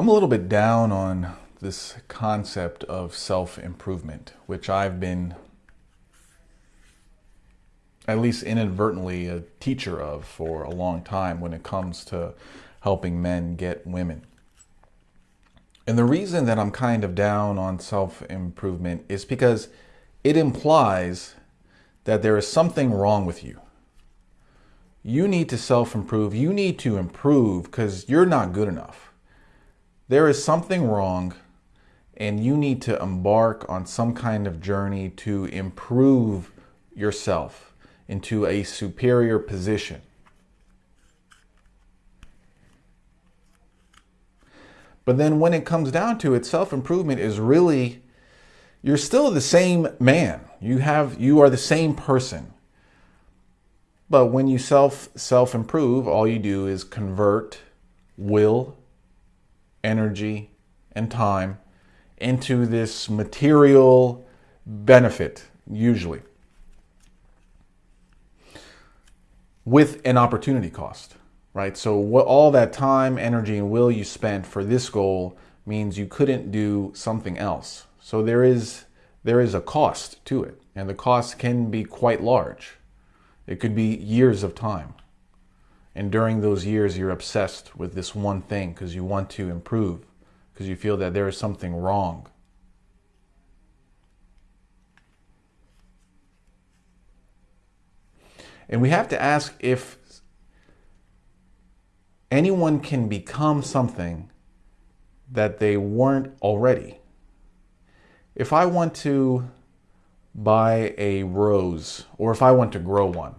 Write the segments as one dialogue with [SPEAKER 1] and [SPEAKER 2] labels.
[SPEAKER 1] I'm a little bit down on this concept of self improvement, which I've been, at least inadvertently, a teacher of for a long time when it comes to helping men get women. And the reason that I'm kind of down on self improvement is because it implies that there is something wrong with you. You need to self improve. You need to improve because you're not good enough. There is something wrong, and you need to embark on some kind of journey to improve yourself into a superior position. But then when it comes down to it, self improvement is really, you're still the same man. You have, you are the same person. But when you self self improve, all you do is convert will, energy, and time into this material benefit, usually, with an opportunity cost, right? So, what all that time, energy, and will you spent for this goal means you couldn't do something else. So there is there is a cost to it, and the cost can be quite large. It could be years of time. And during those years, you're obsessed with this one thing because you want to improve, because you feel that there is something wrong. And we have to ask if anyone can become something that they weren't already. If I want to buy a rose or if I want to grow one,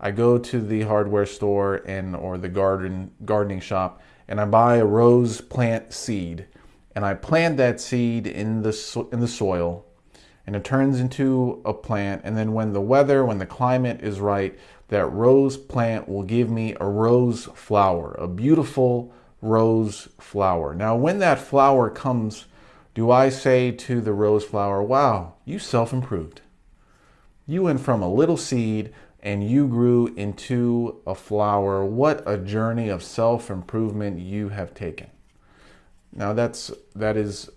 [SPEAKER 1] I go to the hardware store and or the garden gardening shop and I buy a rose plant seed and I plant that seed in the so in the soil and it turns into a plant and then when the weather when the climate is right that rose plant will give me a rose flower a beautiful rose flower. Now when that flower comes do I say to the rose flower wow you self-improved. You went from a little seed and you grew into a flower. What a journey of self-improvement you have taken. Now that's that is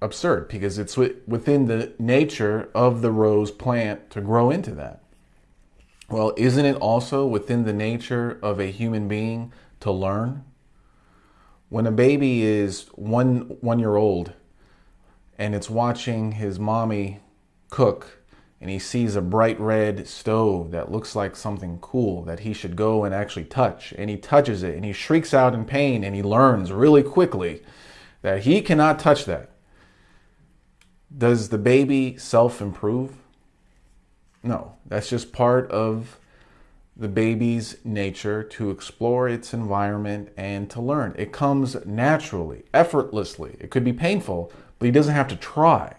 [SPEAKER 1] absurd because it's within the nature of the rose plant to grow into that. Well, isn't it also within the nature of a human being to learn? When a baby is one one year old and it's watching his mommy cook and he sees a bright red stove that looks like something cool that he should go and actually touch. And he touches it and he shrieks out in pain and he learns really quickly that he cannot touch that. Does the baby self improve? No, that's just part of the baby's nature to explore its environment and to learn. It comes naturally, effortlessly. It could be painful, but he doesn't have to try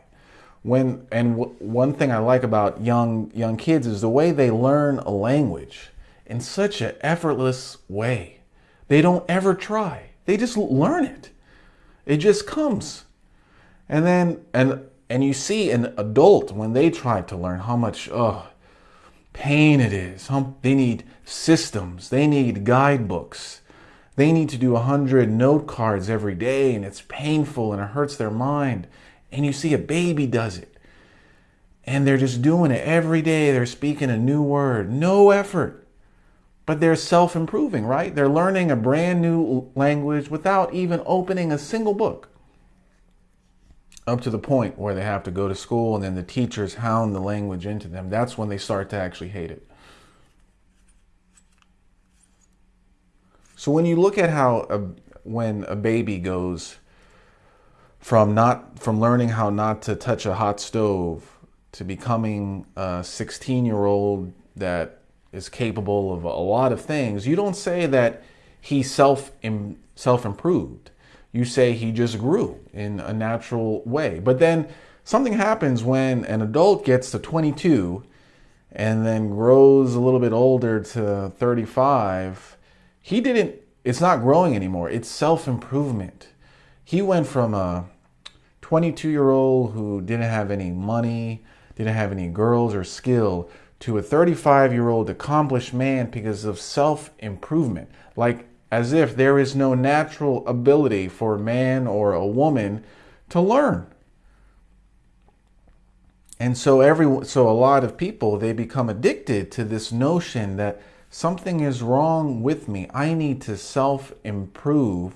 [SPEAKER 1] when and one thing I like about young young kids is the way they learn a language in such an effortless way. They don't ever try. They just learn it. It just comes. And then and and you see an adult when they try to learn how much oh pain it is. How, they need systems. They need guidebooks. They need to do a hundred note cards every day and it's painful and it hurts their mind and you see a baby does it. And they're just doing it every day. They're speaking a new word, no effort. But they're self improving, right? They're learning a brand new language without even opening a single book. Up to the point where they have to go to school and then the teachers hound the language into them. That's when they start to actually hate it. So when you look at how a, when a baby goes from not from learning how not to touch a hot stove to becoming a 16 year old that is capable of a lot of things you don't say that he self self improved you say he just grew in a natural way. But then something happens when an adult gets to 22 and then grows a little bit older to 35 he didn't it's not growing anymore. It's self improvement he went from a 22 year old who didn't have any money, didn't have any girls or skill, to a 35 year old accomplished man because of self improvement. Like as if there is no natural ability for a man or a woman to learn. And so every so a lot of people they become addicted to this notion that something is wrong with me. I need to self-improve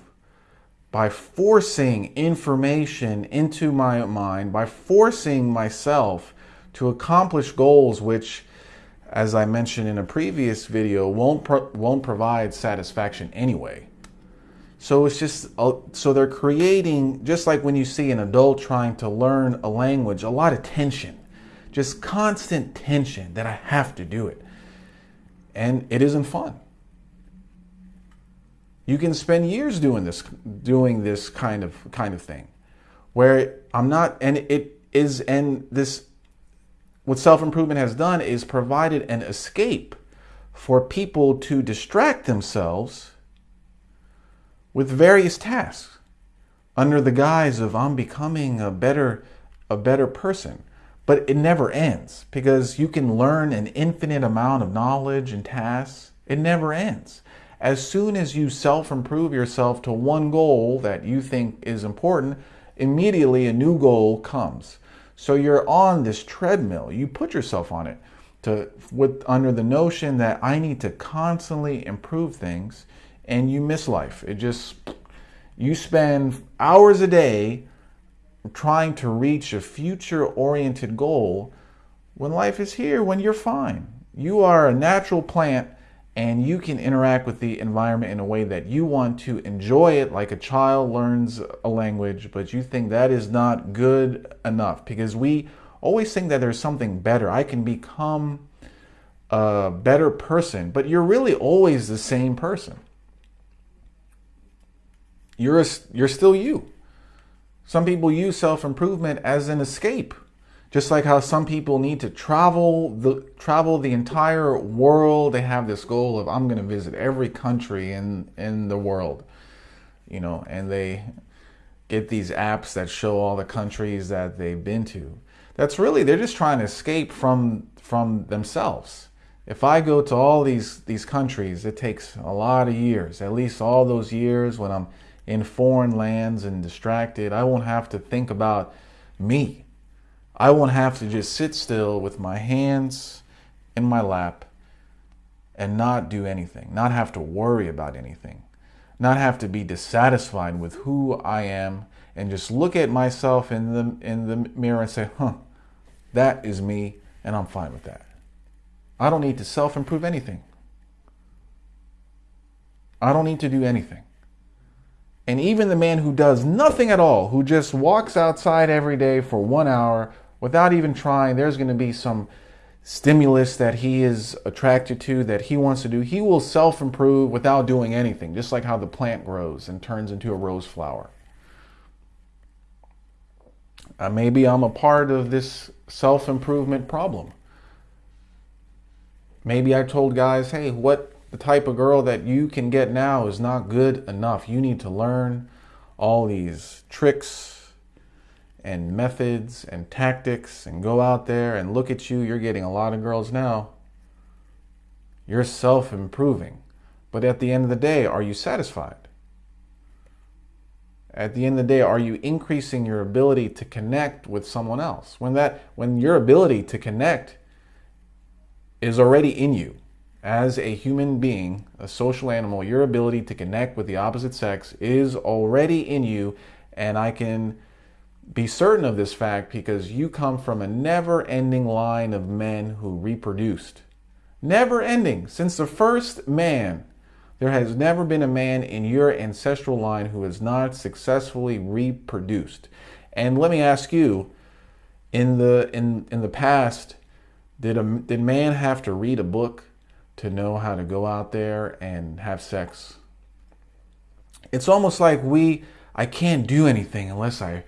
[SPEAKER 1] by forcing information into my mind, by forcing myself to accomplish goals which as I mentioned in a previous video won't pro won't provide satisfaction anyway. So it's just, uh, so they're creating, just like when you see an adult trying to learn a language, a lot of tension, just constant tension that I have to do it. And it isn't fun. You can spend years doing this, doing this kind of, kind of thing where I'm not, and it is, and this, what self-improvement has done is provided an escape for people to distract themselves with various tasks under the guise of I'm becoming a better a better person. But it never ends because you can learn an infinite amount of knowledge and tasks. It never ends. As soon as you self-improve yourself to one goal that you think is important, immediately a new goal comes. So you're on this treadmill. You put yourself on it to with under the notion that I need to constantly improve things and you miss life. It just, you spend hours a day trying to reach a future oriented goal when life is here, when you're fine. You are a natural plant and you can interact with the environment in a way that you want to enjoy it like a child learns a language, but you think that is not good enough because we always think that there's something better. I can become a better person, but you're really always the same person you're, a, you're still you. Some people use self-improvement as an escape. Just like how some people need to travel the travel the entire world. They have this goal of I'm going to visit every country in in the world. You know, and they get these apps that show all the countries that they've been to. That's really they're just trying to escape from from themselves. If I go to all these these countries, it takes a lot of years, at least all those years when I'm in foreign lands and distracted. I won't have to think about me. I won't have to just sit still with my hands in my lap and not do anything, not have to worry about anything, not have to be dissatisfied with who I am and just look at myself in the, in the mirror and say, huh, that is me and I'm fine with that. I don't need to self-improve anything. I don't need to do anything. And even the man who does nothing at all, who just walks outside every day for one hour without even trying, there's going to be some stimulus that he is attracted to, that he wants to do. He will self-improve without doing anything, just like how the plant grows and turns into a rose flower. Uh, maybe I'm a part of this self-improvement problem. Maybe I told guys, hey, what the type of girl that you can get now is not good enough. You need to learn all these tricks and methods and tactics and go out there and look at you. You're getting a lot of girls now. You're self-improving. But at the end of the day, are you satisfied? At the end of the day, are you increasing your ability to connect with someone else? When that when your ability to connect is already in you, as a human being, a social animal, your ability to connect with the opposite sex is already in you. And I can be certain of this fact because you come from a never ending line of men who reproduced. Never ending. Since the first man, there has never been a man in your ancestral line who has not successfully reproduced. And let me ask you, in the in in the past, did a did man have to read a book to know how to go out there and have sex. It's almost like we, I can't do anything unless I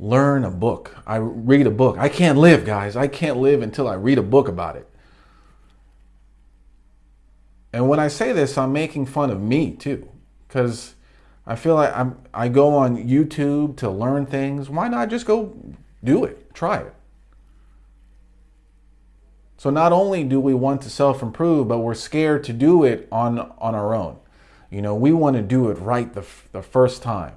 [SPEAKER 1] learn a book. I read a book. I can't live, guys. I can't live until I read a book about it. And when I say this, I'm making fun of me too, because I feel like I'm, I go on YouTube to learn things. Why not just go do it? Try it. So not only do we want to self-improve, but we're scared to do it on, on our own. You know, we want to do it right the, the first time.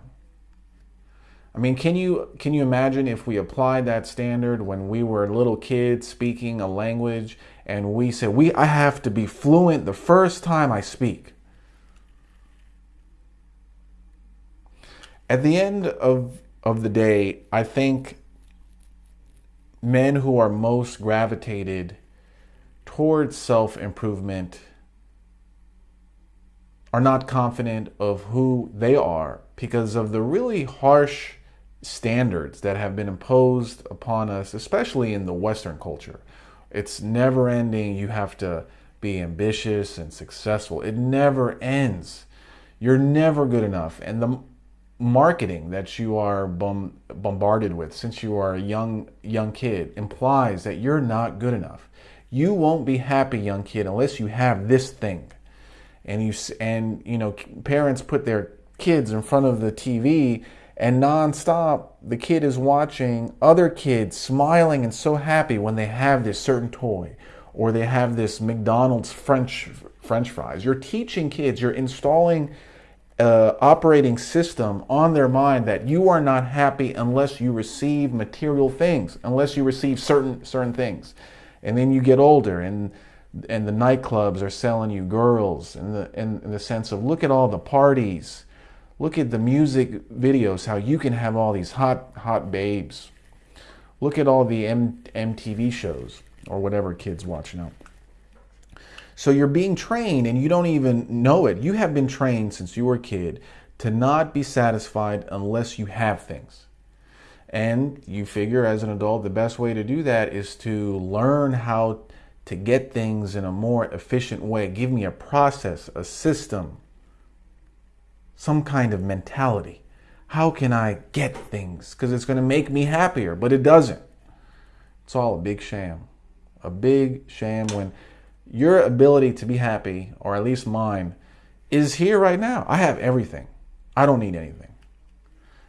[SPEAKER 1] I mean, can you can you imagine if we applied that standard when we were little kids speaking a language and we said we I have to be fluent the first time I speak. At the end of of the day, I think men who are most gravitated towards self-improvement are not confident of who they are because of the really harsh standards that have been imposed upon us, especially in the Western culture. It's never ending. You have to be ambitious and successful. It never ends. You're never good enough. And the marketing that you are bombarded with since you are a young young kid implies that you're not good enough. You won't be happy, young kid, unless you have this thing. And you and you know parents put their kids in front of the TV and nonstop, the kid is watching other kids smiling and so happy when they have this certain toy or they have this McDonald's French French fries. You're teaching kids, you're installing uh, operating system on their mind that you are not happy unless you receive material things, unless you receive certain certain things, and then you get older and and the nightclubs are selling you girls in the in the sense of look at all the parties Look at the music videos, how you can have all these hot, hot babes. Look at all the M MTV shows or whatever kids watch now. So you're being trained and you don't even know it. You have been trained since you were a kid to not be satisfied unless you have things. And you figure as an adult, the best way to do that is to learn how to get things in a more efficient way. Give me a process, a system, some kind of mentality. How can I get things? Because it's going to make me happier, but it doesn't. It's all a big sham. A big sham when your ability to be happy, or at least mine, is here right now. I have everything. I don't need anything.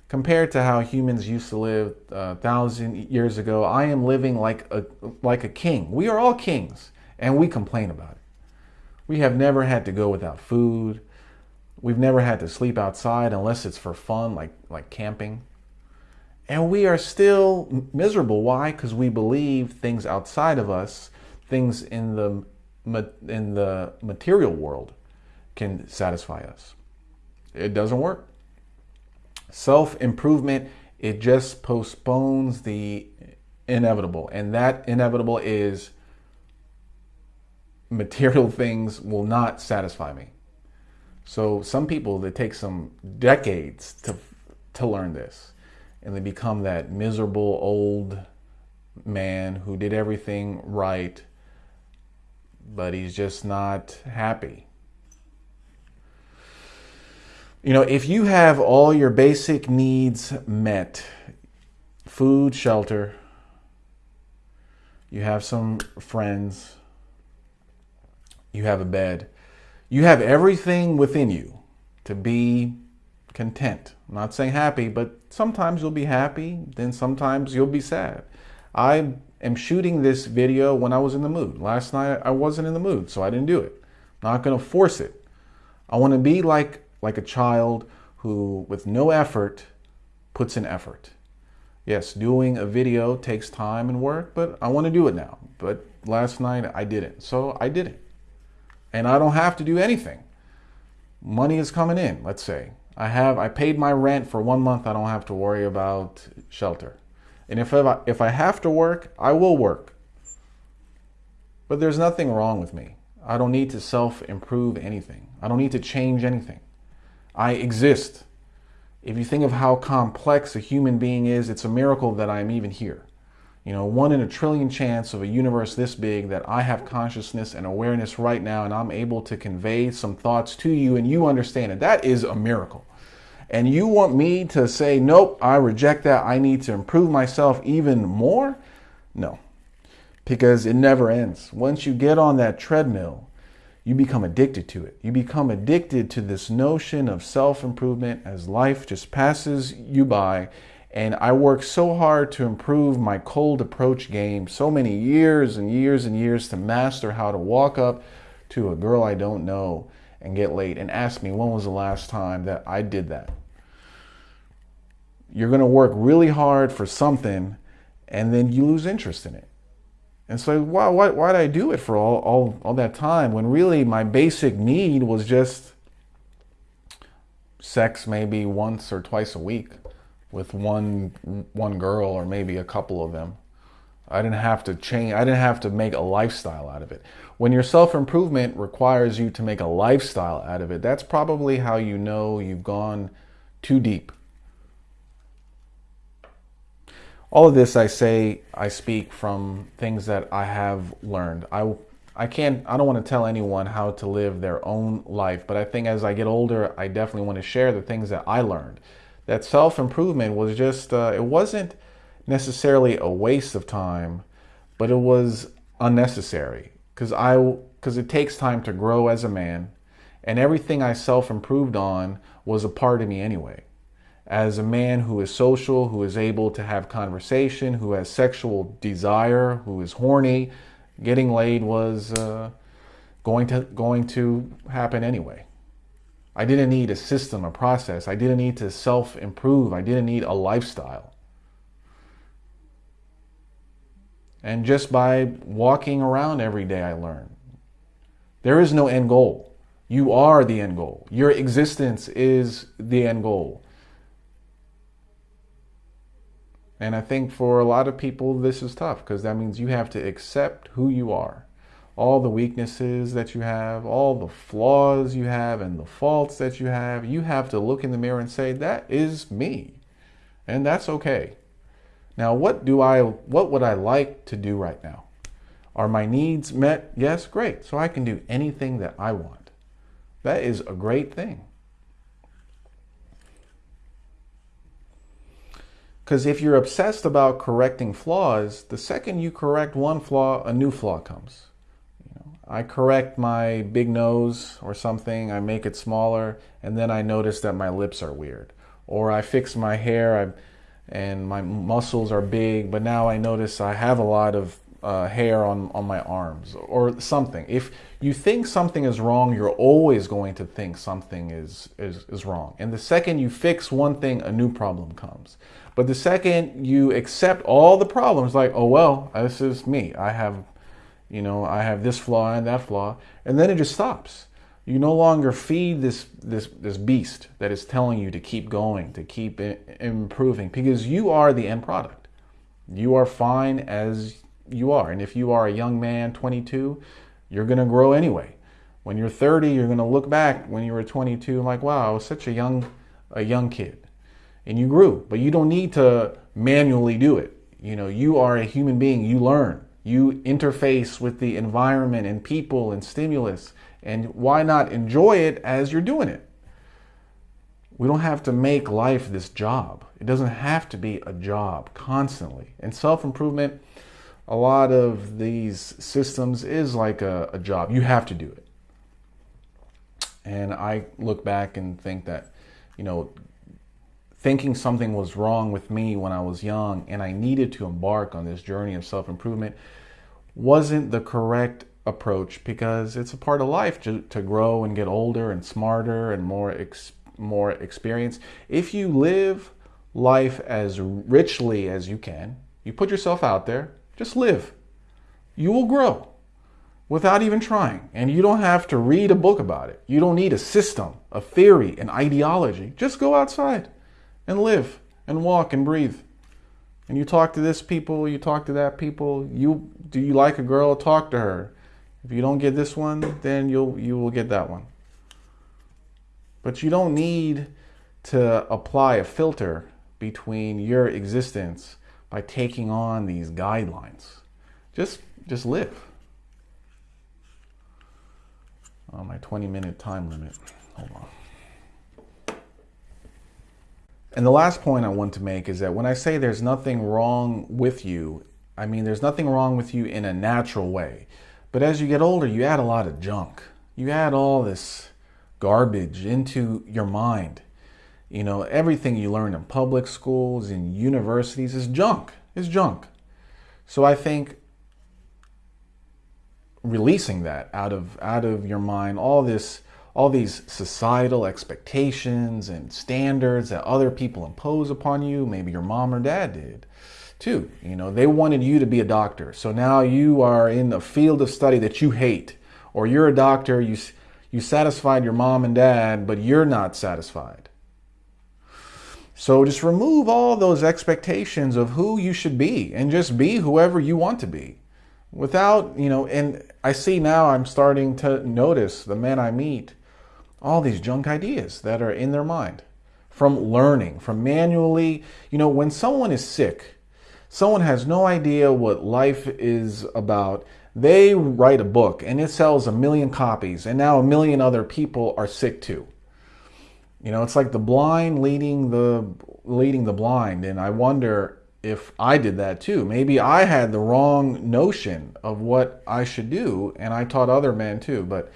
[SPEAKER 1] Compared to how humans used to live a uh, thousand years ago, I am living like a like a king. We are all kings, and we complain about it. We have never had to go without food. We've never had to sleep outside unless it's for fun, like, like camping. And we are still miserable. Why? Because we believe things outside of us, things in the, in the material world, can satisfy us. It doesn't work. Self improvement, it just postpones the inevitable. And that inevitable is material things will not satisfy me. So some people, it takes some decades to, to learn this. And they become that miserable old man who did everything right, but he's just not happy. You know, if you have all your basic needs met, food, shelter, you have some friends, you have a bed, you have everything within you to be content. I'm not saying happy, but sometimes you'll be happy, then sometimes you'll be sad. I am shooting this video when I was in the mood. Last night I wasn't in the mood, so I didn't do it. I'm not going to force it. I want to be like like a child who with no effort puts in effort. Yes, doing a video takes time and work, but I want to do it now. But last night I didn't. So I did it and I don't have to do anything. Money is coming in, let's say. I have I paid my rent for one month, I don't have to worry about shelter. And if I, if I have to work, I will work. But there's nothing wrong with me. I don't need to self improve anything. I don't need to change anything. I exist. If you think of how complex a human being is, it's a miracle that I'm even here you know, one in a trillion chance of a universe this big that I have consciousness and awareness right now and I'm able to convey some thoughts to you and you understand it. That is a miracle. And you want me to say, nope, I reject that. I need to improve myself even more? No, because it never ends. Once you get on that treadmill, you become addicted to it. You become addicted to this notion of self improvement as life just passes you by and I worked so hard to improve my cold approach game, so many years and years and years to master how to walk up to a girl I don't know and get laid and ask me when was the last time that I did that. You're going to work really hard for something and then you lose interest in it. And so why, why, why did I do it for all, all, all that time when really my basic need was just sex maybe once or twice a week with one, one girl or maybe a couple of them. I didn't have to change, I didn't have to make a lifestyle out of it. When your self-improvement requires you to make a lifestyle out of it, that's probably how you know you've gone too deep. All of this I say, I speak from things that I have learned. I, I can't, I don't want to tell anyone how to live their own life, but I think as I get older, I definitely want to share the things that I learned. That self-improvement was just, uh, it wasn't necessarily a waste of time, but it was unnecessary because I because it takes time to grow as a man, and everything I self-improved on was a part of me anyway. As a man who is social, who is able to have conversation, who has sexual desire, who is horny, getting laid was uh, going to going to happen anyway. I didn't need a system, a process. I didn't need to self-improve. I didn't need a lifestyle. And just by walking around every day, I learn. There is no end goal. You are the end goal. Your existence is the end goal. And I think for a lot of people, this is tough because that means you have to accept who you are. All the weaknesses that you have, all the flaws you have, and the faults that you have, you have to look in the mirror and say, that is me. And that's okay. Now, what do I, what would I like to do right now? Are my needs met? Yes, great. So I can do anything that I want. That is a great thing. Because if you're obsessed about correcting flaws, the second you correct one flaw, a new flaw comes. I correct my big nose or something, I make it smaller, and then I notice that my lips are weird. Or I fix my hair, I and my muscles are big, but now I notice I have a lot of uh, hair on, on my arms or something. If you think something is wrong, you're always going to think something is, is, is wrong. And the second you fix one thing, a new problem comes. But the second you accept all the problems, like, oh, well, this is me. I have, you know, I have this flaw and that flaw. And then it just stops. You no longer feed this, this, this beast that is telling you to keep going, to keep improving, because you are the end product. You are fine as you are. And if you are a young man, 22, you're going to grow anyway. When you're 30, you're going to look back when you were 22 and like, wow, I was such a young, a young kid. And you grew, but you don't need to manually do it. You know, you are a human being. You learn. You interface with the environment and people and stimulus and why not enjoy it as you're doing it? We don't have to make life this job. It doesn't have to be a job constantly. And self-improvement, a lot of these systems is like a, a job. You have to do it. And I look back and think that, you know, thinking something was wrong with me when I was young and I needed to embark on this journey of self-improvement wasn't the correct approach because it's a part of life to, to grow and get older and smarter and more ex, more experience. If you live life as richly as you can, you put yourself out there, just live. You will grow without even trying. And you don't have to read a book about it. You don't need a system, a theory, an ideology. Just go outside and live and walk and breathe. And you talk to this people, you talk to that people. You do you like a girl? Talk to her. If you don't get this one, then you'll you will get that one. But you don't need to apply a filter between your existence by taking on these guidelines. Just just live. Oh, my 20 minute time limit. Hold on. And the last point I want to make is that when I say there's nothing wrong with you, I mean there's nothing wrong with you in a natural way. But as you get older, you add a lot of junk. You add all this garbage into your mind. You know, everything you learn in public schools, in universities is junk. Is junk. So I think releasing that out of out of your mind, all this all these societal expectations and standards that other people impose upon you. Maybe your mom or dad did too. You know, they wanted you to be a doctor. So now you are in a field of study that you hate, or you're a doctor, you, you satisfied your mom and dad, but you're not satisfied. So just remove all those expectations of who you should be and just be whoever you want to be. Without, you know, and I see now I'm starting to notice the men I meet all these junk ideas that are in their mind from learning, from manually, you know, when someone is sick, someone has no idea what life is about. They write a book and it sells a million copies, and now a million other people are sick too. You know, it's like the blind leading the leading the blind, and I wonder if I did that too. Maybe I had the wrong notion of what I should do, and I taught other men too. But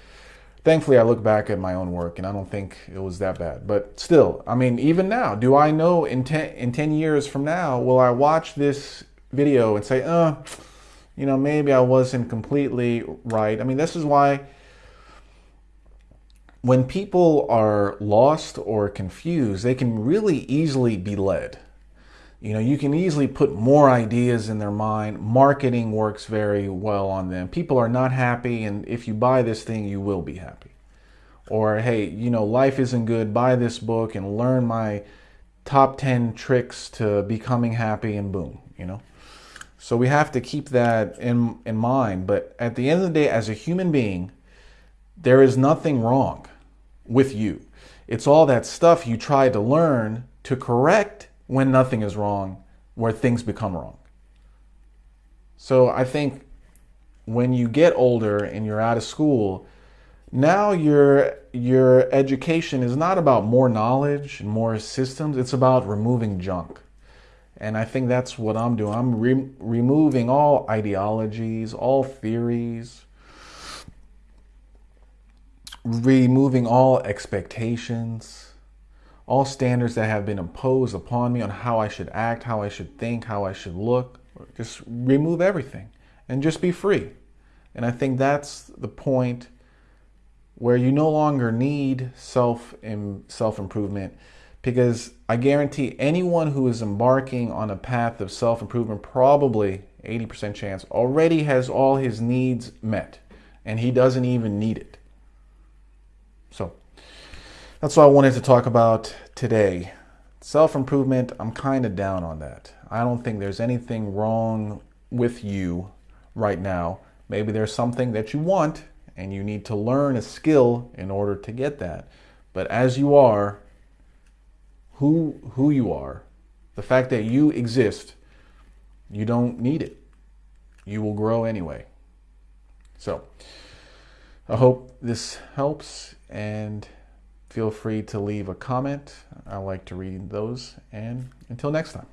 [SPEAKER 1] thankfully I look back at my own work and I don't think it was that bad. But still, I mean, even now, do I know in 10, in 10 years from now, will I watch this video and say, uh, you know, maybe I wasn't completely right. I mean, this is why when people are lost or confused, they can really easily be led. You know, you can easily put more ideas in their mind. Marketing works very well on them. People are not happy, and if you buy this thing, you will be happy. Or, hey, you know, life isn't good. Buy this book and learn my top 10 tricks to becoming happy, and boom, you know. So we have to keep that in, in mind. But at the end of the day, as a human being, there is nothing wrong with you. It's all that stuff you try to learn to correct when nothing is wrong, where things become wrong. So I think when you get older and you're out of school, now your your education is not about more knowledge and more systems, it's about removing junk. And I think that's what I'm doing. I'm re removing all ideologies, all theories, removing all expectations all standards that have been imposed upon me on how I should act, how I should think, how I should look. Just remove everything and just be free. And I think that's the point where you no longer need self self improvement because I guarantee anyone who is embarking on a path of self improvement probably 80% chance already has all his needs met and he doesn't even need it. So that's what I wanted to talk about today. Self improvement, I'm kind of down on that. I don't think there's anything wrong with you right now. Maybe there's something that you want and you need to learn a skill in order to get that. But as you are, who, who you are, the fact that you exist, you don't need it. You will grow anyway. So, I hope this helps and feel free to leave a comment. I like to read those. And until next time.